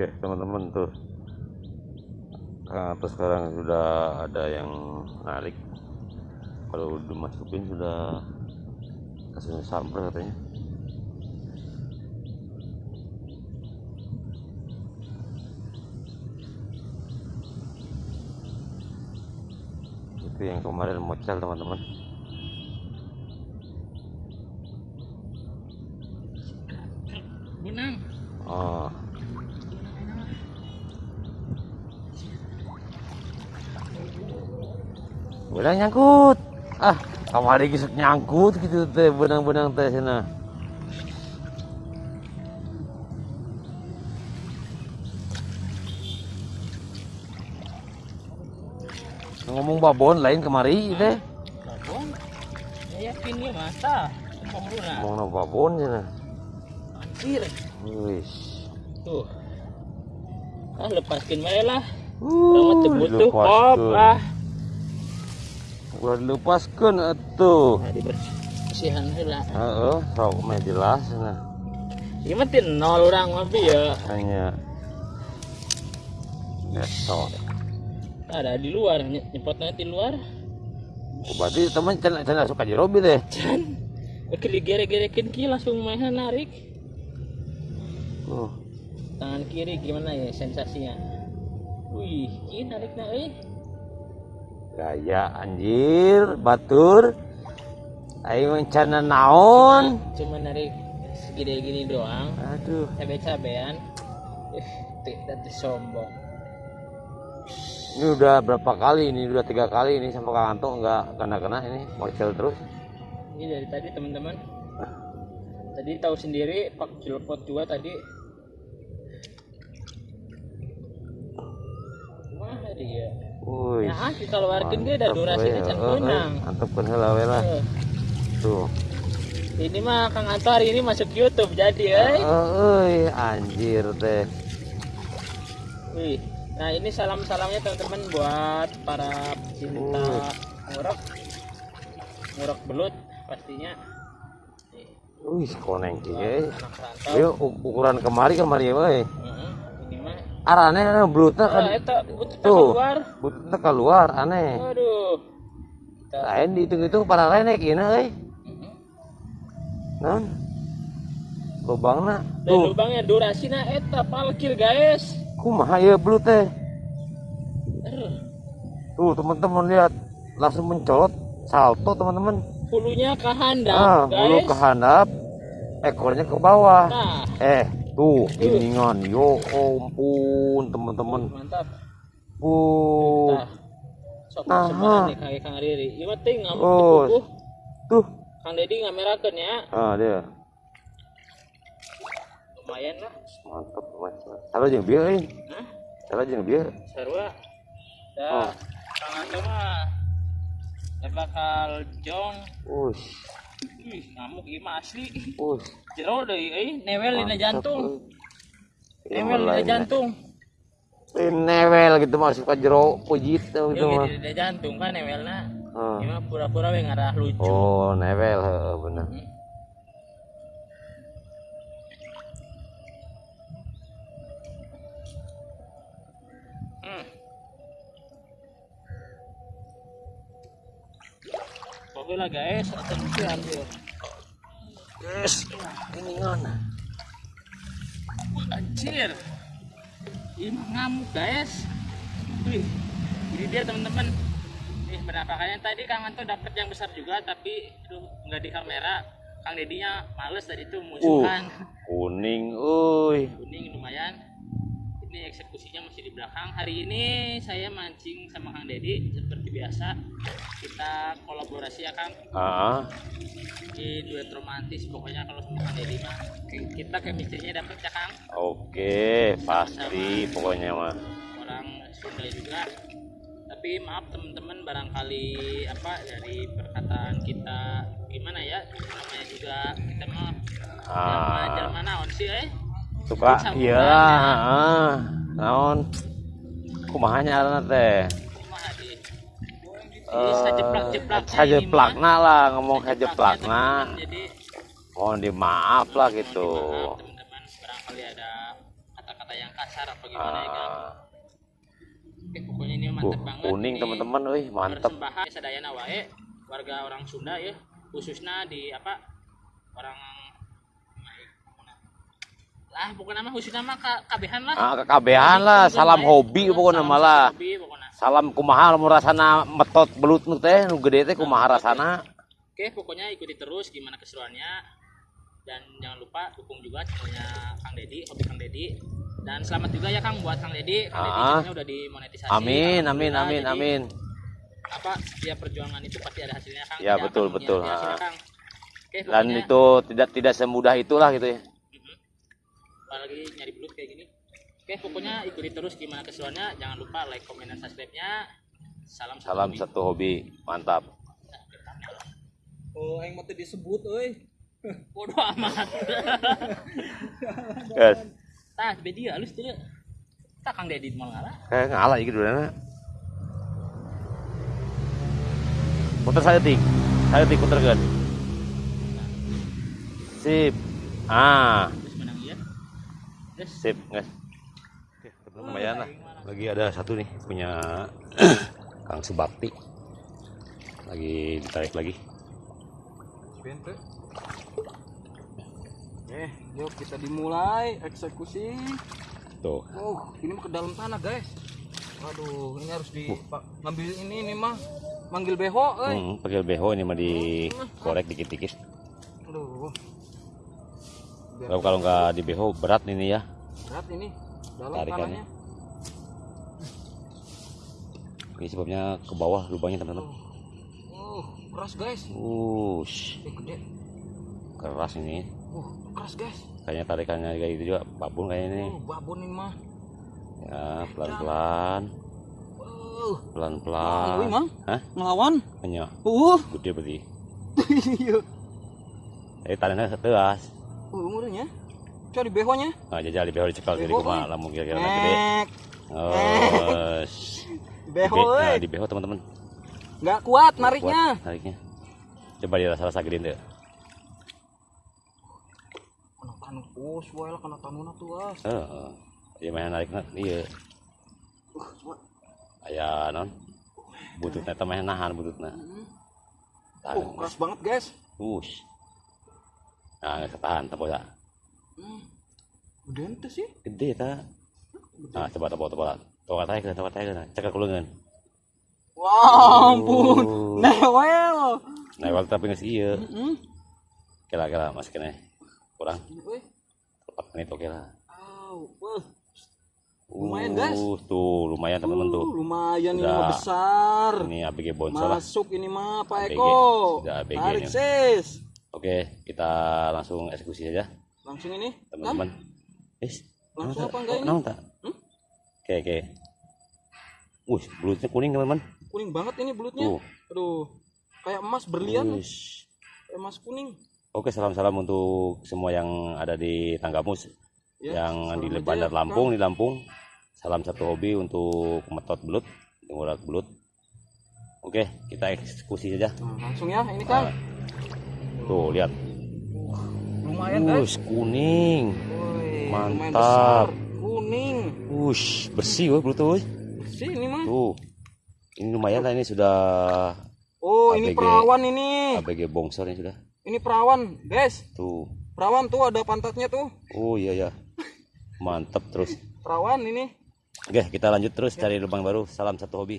oke teman-teman tuh. Ato sekarang sudah ada yang narik? Kalau dimasukin sudah kasih samper katanya. Itu yang kemarin mocel teman-teman Benang. oh benang nyangkut ah kamari kisah nyangkut gitu teh benang-benang teh sana ngomong babon lain kemari teh Babon. Ya ya masa. Ngomong no babon sana Anjir. wis Tuh. Ah lepaskan bae lah. Uh, Orang mah teu butuh kop. Udah dilepaskan atuh. Nah, dibersihan heula. Heeh, sok mah jelas nah. Ieu mah teu nol urang mah bi ya. Hanya Nesok. Ada di luar, nye- nyepotnya di luar. Oh, Berarti teman cina cina suka jerobi deh. Can. Oke digere-gerekin ki langsung main narik. Uh, Tangan kiri gimana ya sensasinya? Wih, ini nariknya eh. Gaya anjir, batur. Ayo mencana naon. Cuma narik segede gini doang. Aduh, Cabe-cabean. Eh, tidak sombong. ini udah berapa kali ini? Udah tiga kali ini sampai Anto nggak kena-kena ini mocel terus. Ini dari tadi teman-teman. Tadi tahu sendiri pak jelpot juga tadi. Wah dia. Wih. Ya ah kita keluarkan dia ada durasinya can benang. Mantap kan lah. Eh, Tuh. Ini mah Kang Anto hari ini masuk YouTube jadi eh. Euy, anjir teh. Wih. Nah ini salam-salamnya teman-teman buat para pecinta Uh. ngurok. Ngurok belut pastinya. Wih, koneng rantau. Ayo u- ukuran kemari kemari. Heeh, mah. Arane anu blutna kan Ah, eta butut Tuh. keluar. blutna keluar aneh. Kita Lain dihitung-hitung para renek ieu euy. Mhm. Naon? Lubangna tuh lubangnya durasinya eta palkir guys. kumaha ieu blut teh? Aduh, Tuh teman-teman lihat langsung mencolot salto teman-teman. Hulunya ke handap Ah, bulu ke handap, ekornya ke bawah. Nah, Eh, tuh giningan. Yo ampun teman-teman. mantap. Bu. Nah, sok semangat nih kaki Kang Riri. Ieu mah Oh. Tuh. Kang Dedi ngamerakeun ya. Ah, dia. Lumayan lah. Mantap, mantap. Salah jeung bieu euy. Hah? Salah jeung bieu. Sarua. Oh. Dah. Kang Anto mah bakal jong. Ush, Wih, ngamuk ieu mah asli. ush. Jero deui euy, newel dina jantung. euy. Newel dina jantung. Newel gitu masuk ke jero pujit tuh gitu mah. dina jantung kan newelna. Ah. Ieu mah pura-pura we ngarah lucu. Oh, newel heeh bener. Hmm. Oke lah guys, atensi ambil. Yes, ini ngana. Anjir. Ini ngamuk guys. Wih, ini dia teman-teman. Nih penampakannya tadi Kang Anto dapat yang besar juga tapi aduh nggak di kamera. Kang Dedinya males tadi itu musuhan. Kuning, uy. Kuning lumayan. Eksekusinya masih di belakang. Hari ini saya mancing sama Kang Dedi seperti biasa. Kita kolaborasi ya Kang Ah, di duet romantis pokoknya kalau sama Kang Dedi mah kita chemistry-nya dapet ya Kang. oke, pasti pokoknya mah. orang Sunda juga tapi maaf teman-teman barangkali apa dari perkataan kita gimana ya namanya juga kita mah Ah. Jerman naon sih eh Suka iya, ya. Naon? Kumaha nyarana teh? kumaha di Eh, lah, ngomong jadi Mohon dimaaf lah gitu. maaf teman-teman barangkali ada kata-kata yang kasar apa gimana ya pokoknya ini uh, banget. kuning teman-teman wih mantep wae warga orang Sunda ya, khususnya di apa orang lah pokoknya mah khususnya mah ka- kabehan lah. ah kekabehan lah salam wae. hobi pokoknya hobi pokoknya. salam kumaha lamun rasana metot belut nu teh nu gede teh kumaha rasana Oke, pokoknya ikuti terus gimana keseruannya dan jangan lupa dukung juga channelnya Kang Dedi, hobi Kang Dedi. Dan selamat juga ya Kang buat Kang Dedi, Kang Dedi Ah. channelnya udah dimonetisasi. amin amin amin Jadi, amin Apa setiap perjuangan itu pasti ada hasilnya Kang. Ya, Tidak betul, akan betul. menyia-sia hasilnya, Ah. Kang. Oke, dan pokoknya, itu tidak tidak semudah itulah gitu ya. Apalagi nyari belut kayak gini. Oke, pokoknya ikuti terus gimana keseruannya. Jangan lupa like, comment, dan subscribe-nya. Salam satu salam hobi. satu hobi mantap Oh, yang mau disebut, euy. Bodoh amat. guys Tah, bedi halus tuh. Tak Kang Dedi mau ngalah. kayak ngalah gitu dulu putar saya tik saya tik putar kan sip ah Sip guys lumayan lah lagi ada satu nih punya Kang Subakti lagi ditarik lagi Bente. Eh, yuk kita dimulai eksekusi. tuh Oh, ini mah ke dalam tanah, guys. Waduh, ini harus di Pak, ngambil ini ini mah manggil beho, euy. hmm, pakai beho ini mah dikorek dikit-dikit Aduh. Biar kalau kalau nggak di beho berat ini ya berat ini dalam Tarikannya. ini sebabnya ke bawah lubangnya teman-teman Oh, keras, guys. Ush, Eh, gede. keras ini Uh, keras, guys. kayaknya tarikannya kayak gitu juga babon kayaknya ini Oh, babon ini mah. ya pelan-pelan Uh, pelan-pelan Mang. hah ngelawan. hanya Uh. gede berarti Iya. tanahnya setelas Uh, umurnya. Coba di behonya. nah jajal di beho dicekal kumaha eh. lamun kira-kira gede oh sh. Beho, nah, di beho teman-teman Nggak kuat Kuat nariknya. nariknya coba dirasa-rasa gede deh Kena tanu us, wae lah kena tanuna tuh as. Heeh. Iya main narik iya. Uh, coba. Aya non. Bututnya teh main nahan bututnya. Oh, keras banget guys. Ush. Nah, ketahan tapi ya. Hmm. Gede ente sih. Gede ta. Nah, coba coba coba. Coba tanya ke, coba tanya ke. Cek kulungan. Wah, ampun. Uh. Newel. Waktu tapi nggak iya. Hmm. Kira-kira masih kena kurang tepat menit oke lah. Wah. Lumayan, guys. Uh, tuh lumayan teman-teman tuh. Uh, lumayan ini Udah. mah besar. Ini ABG Bonsol lah. Masuk ini mah Pak. Eko. Tarik sis. Oke, kita langsung eksekusi saja Langsung ini. Kan? teman-teman. Is, Langsung apa enggak ini? Tak? Hmm? Oke, oke. Wih, belutnya kuning teman-teman. Kuning banget ini bulutnya. Tuh. Aduh. Kayak emas berlian. Wih. Kayak emas kuning. Oke, salam-salam untuk semua yang ada di Tanggamus, Ya, yang di aja Bandar ya, Lampung, di Lampung. Salam satu hobi untuk metot belut, ngurak belut. Oke, kita eksekusi saja. Nah, langsung ya ini kan. Tuh, lihat. Lumayan. Wush, kuning. Woi, lumayan mantap. Kuning. Wush, bersih weh belutnya weh. Bersih ini mah. Tuh. Ini lumayan lah ini sudah Oh, ini ABG. perawan ini. ABG bongsor ini sudah. Ini perawan, guys. Tuh. Perawan tuh ada pantatnya tuh. Oh iya ya. Mantap terus. Perawan ini. Oke, kita lanjut terus cari lubang baru. Salam satu hobi.